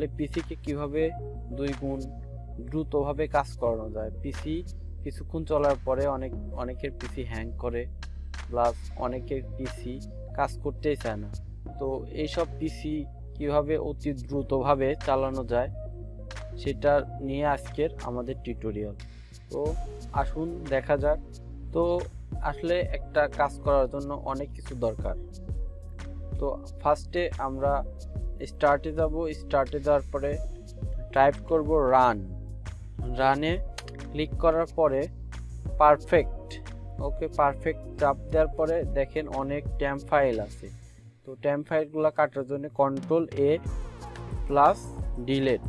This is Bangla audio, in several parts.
আসলে পিসিকে কীভাবে দুই গুণ দ্রুতভাবে কাজ করানো যায়? পিসি কিছুক্ষণ চলার পরে অনেক, অনেকের পিসি হ্যাং করে প্লাস অনেকের পিসি কাজ করতেই চায় না। তো এইসব পিসি কীভাবে অতি দ্রুতভাবে চালানো যায়, সেটা নিয়ে আজকের আমাদের টিউটোরিয়াল তো আসুন দেখা যাক। তো আসলে একটা কাজ করার জন্য অনেক কিছু দরকার। তো ফার্স্টে আমরা স্টার্টে যাব স্টার্টে যাওয়ার পরে টাইপ করব রান রানে ক্লিক করার পরে পারফেক্ট ওকে পারফেক্ট চাপ দেওয়ার পরে দেখেন অনেক ট্যাম ফাইল আছে। তো ট্যাম ফাইলগুলো কাটার জন্য কন্ট্রোল এ প্লাস ডিলেট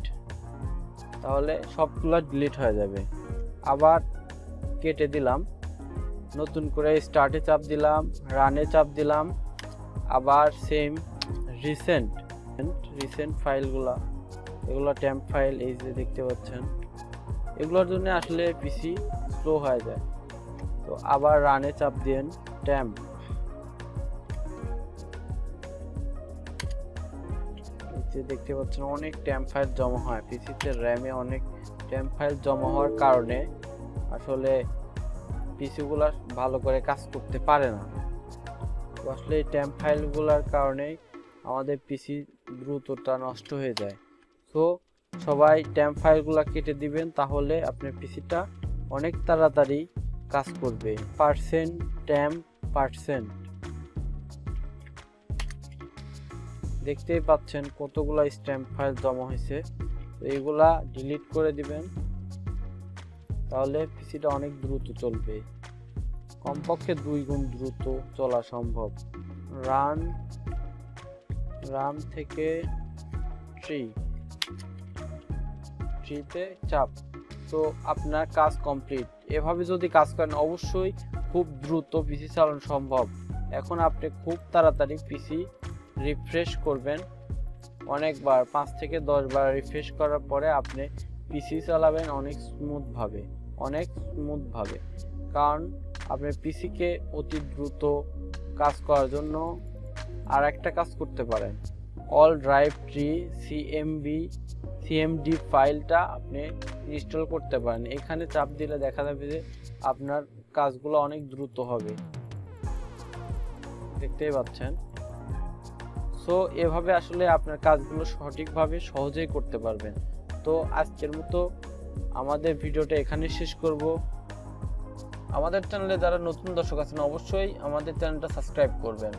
তাহলে সবগুলো ডিলিট হয়ে যাবে। আবার কেটে দিলাম। নতুন করে স্টার্টে চাপ দিলাম রানে চাপ দিলাম। আবার সেম রিসেন্ট রিসেন্ট ফাইলগুলা এগুলো ট্যাম্প ফাইল এই যে দেখতে পাচ্ছেন, এগুলোর জন্য আসলে পিসি স্লো হয়ে যায়। তো আবার রানে চাপ দিন ট্যাম্প দেখতে পাচ্ছেন অনেক ট্যাম্প ফাইল জমা হয় পিসিতে র্যামে অনেক ট্যাম্প ফাইল জমা হওয়ার কারণে আসলে পিসিগুলো ভালো করে কাজ করতে পারে না। আসলে এই ট্যাম্প ফাইলগুলোর কারণে আমাদের পিসি দ্রুততা নষ্ট হয়ে যায়। তো সবাই ট্যাম্প ফাইলগুলো কেটে দিবেন, তাহলে আপনার পিসিটা অনেক তাড়াতাড়ি কাজ করবে। পার্সেন্ট ট্যাম্প পার্সেন্ট দেখতেই পাচ্ছেন কতগুলা স্ট্যাম্প ফাইল জমা হয়েছে। তো এইগুলা ডিলিট করে দিবেন, তাহলে পিসিটা অনেক দ্রুত চলবে। কমপক্ষে দুই গুণ দ্রুত চলা সম্ভব। রান রান থেকে ট্রি ট্রিতে চাপ। তো আপনার কাজ কমপ্লিট এভাবে যদি কাজ করেন, অবশ্যই খুব দ্রুত পিসি চালানো সম্ভব। এখন আপনি খুব তাড়াতাড়ি পিসি রিফ্রেশ করবেন। অনেকবার, পাঁচ থেকে দশ বার রিফ্রেশ করার পরে আপনি পিসি চালাবেন অনেক স্মুথভাবে অনেক স্মুথভাবে কারণ আপনার পিসিকে অতি দ্রুত কাজ করার জন্য আর একটা কাজ করতে পারেন। All drive tree CMB CMD ফাইলটা আপনি ইনস্টল করতে পারেন। এখানে চাপ দিলে দেখা যাবে যে আপনার কাজগুলো অনেক দ্রুত হবে। দেখতেই পাচ্ছেন? সো এভাবে আসলে আপনার কাজগুলো সঠিকভাবে সহজেই করতে পারবেন। তো আজকের মতো আমাদের ভিডিওটা এখানে শেষ করব। আমাদের চ্যানেলে যারা নতুন দর্শক আছেন, অবশ্যই আমাদের চ্যানেলটা সাবস্ক্রাইব করবেন।